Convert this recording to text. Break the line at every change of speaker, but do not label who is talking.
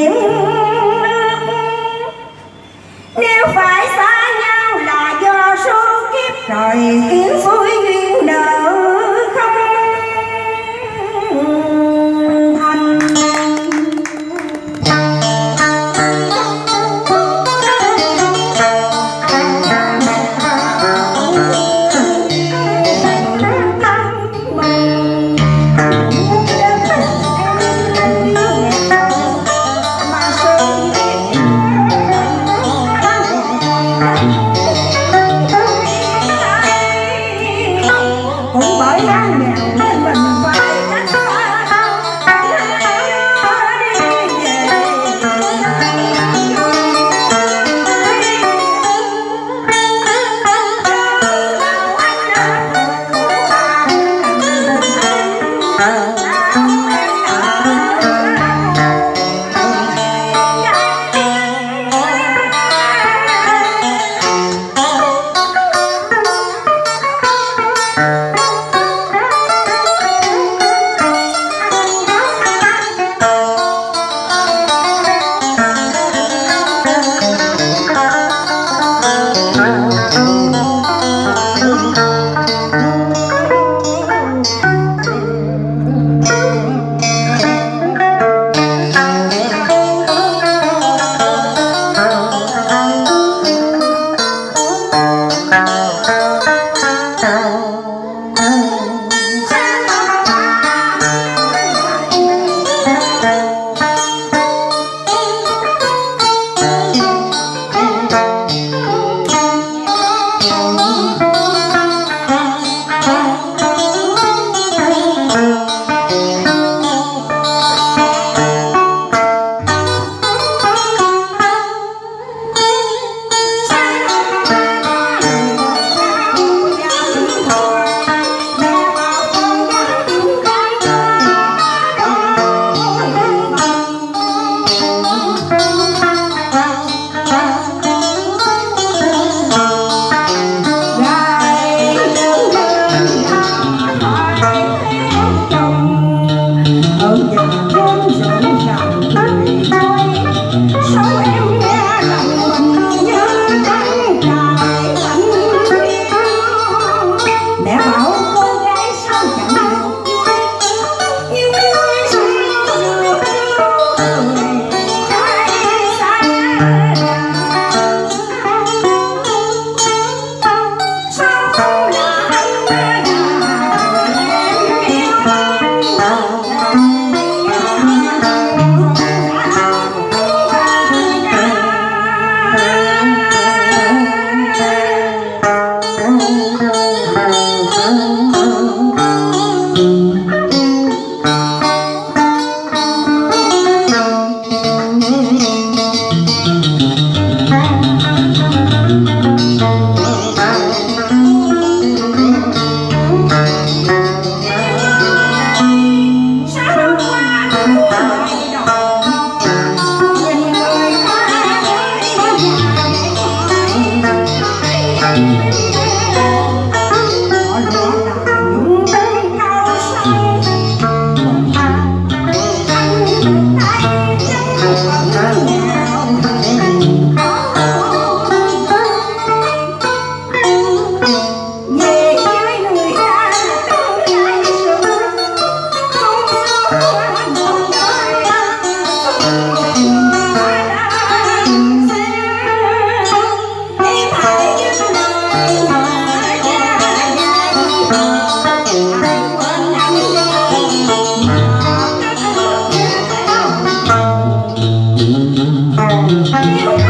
tiếng down now. Música